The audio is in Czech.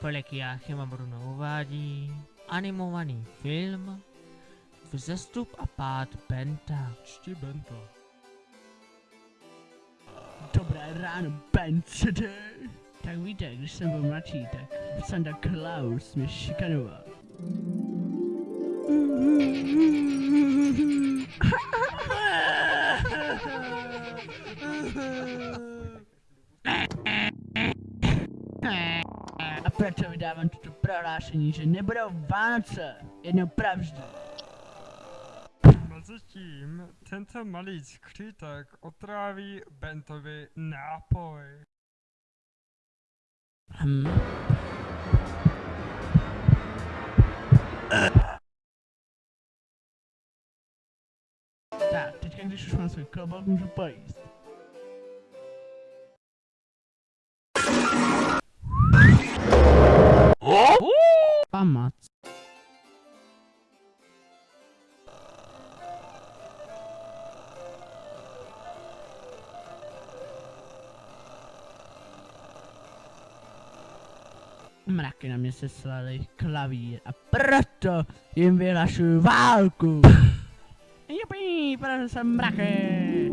Polekia Chyma Bruno uvádí animovaný film Vzestup a pád Benta. Čti Benta. Dobré ráno, Ben City. Tak víte, když jsem byl mladší, tak Santa Claus mě šikanoval. A proto vydávám toto prohlášení, že nebudou Vánoce jednou pravždy. Mezitím tento malý skřítek otráví Bentovi nápoj. Hm. Tak, teďka když už mám svůj klobouk, můžu pojíst. Pamat. Mraky na mě seslali klavír a proto jim vyhlašuju válku. Jupi, protože jsem mraky.